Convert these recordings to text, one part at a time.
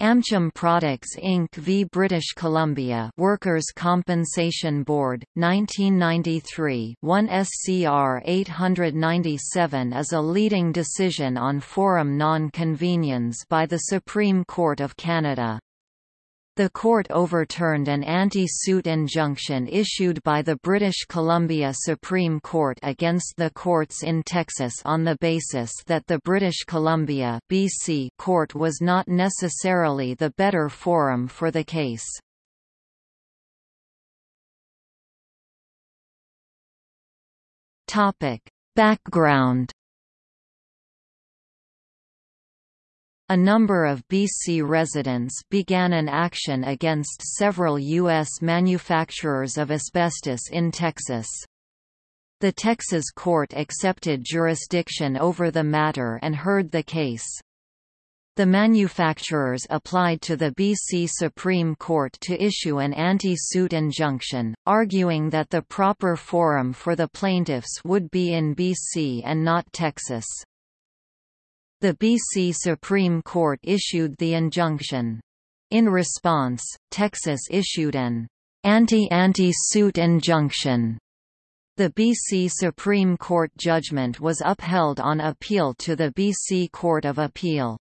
Amchem Products Inc. v British Columbia Workers' Compensation Board, 1993 1 SCR 897 is a leading decision on forum non conveniens by the Supreme Court of Canada. The court overturned an anti-suit injunction issued by the British Columbia Supreme Court against the courts in Texas on the basis that the British Columbia BC court was not necessarily the better forum for the case. Background A number of BC residents began an action against several U.S. manufacturers of asbestos in Texas. The Texas court accepted jurisdiction over the matter and heard the case. The manufacturers applied to the BC Supreme Court to issue an anti-suit injunction, arguing that the proper forum for the plaintiffs would be in BC and not Texas. The BC Supreme Court issued the injunction. In response, Texas issued an anti-anti-suit injunction. The BC Supreme Court judgment was upheld on appeal to the BC Court of Appeal.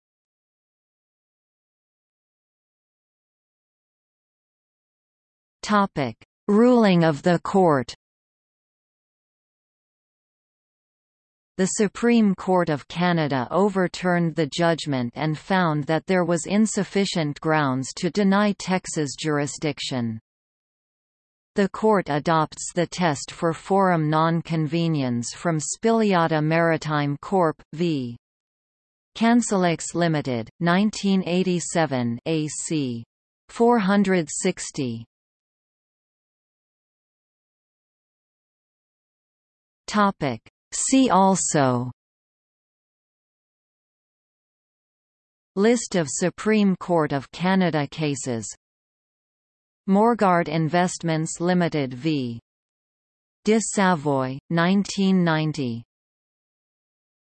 Ruling of the court The Supreme Court of Canada overturned the judgment and found that there was insufficient grounds to deny Texas jurisdiction. The court adopts the test for forum non conveniens from Spiliada Maritime Corp. v. Cansulex Limited, 1987 AC. 460. Topic See also. List of Supreme Court of Canada cases. Morguard Investments Limited v. de Savoye, 1990